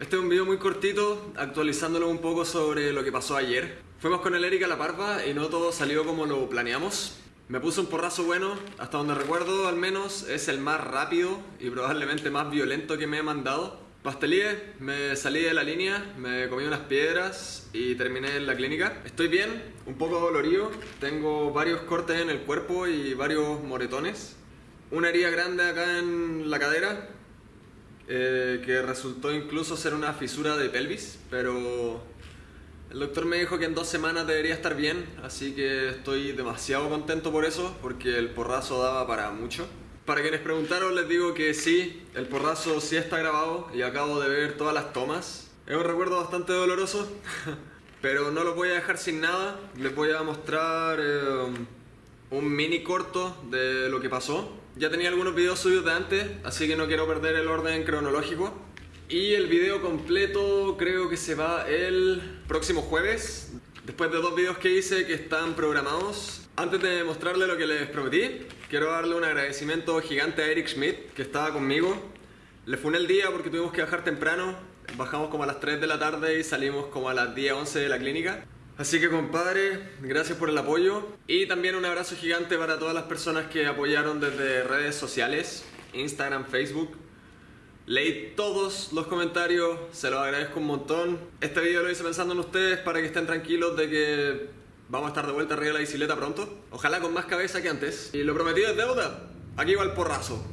Este es un video muy cortito, actualizándolo un poco sobre lo que pasó ayer. Fuimos con el Erika a La Parva y no todo salió como lo planeamos. Me puse un porrazo bueno, hasta donde recuerdo al menos es el más rápido y probablemente más violento que me he mandado. Pastelíe, me salí de la línea, me comí unas piedras y terminé en la clínica. Estoy bien, un poco dolorido, tengo varios cortes en el cuerpo y varios moretones. Una herida grande acá en la cadera, eh, que resultó incluso ser una fisura de pelvis, pero el doctor me dijo que en dos semanas debería estar bien, así que estoy demasiado contento por eso, porque el porrazo daba para mucho. Para quienes preguntaron les digo que sí, el porrazo sí está grabado y acabo de ver todas las tomas. Es un recuerdo bastante doloroso, pero no lo voy a dejar sin nada. Les voy a mostrar eh, un mini corto de lo que pasó. Ya tenía algunos videos suyos de antes, así que no quiero perder el orden cronológico. Y el video completo creo que se va el próximo jueves, después de dos videos que hice que están programados. Antes de mostrarle lo que les prometí, quiero darle un agradecimiento gigante a Eric Schmidt, que estaba conmigo. Le funé el día porque tuvimos que bajar temprano, bajamos como a las 3 de la tarde y salimos como a las 10, 11 de la clínica. Así que compadre, gracias por el apoyo y también un abrazo gigante para todas las personas que apoyaron desde redes sociales, Instagram, Facebook. Leí todos los comentarios, se los agradezco un montón. Este video lo hice pensando en ustedes para que estén tranquilos de que vamos a estar de vuelta arriba de la bicicleta pronto. Ojalá con más cabeza que antes. Y lo prometido es deuda. Aquí va el porrazo.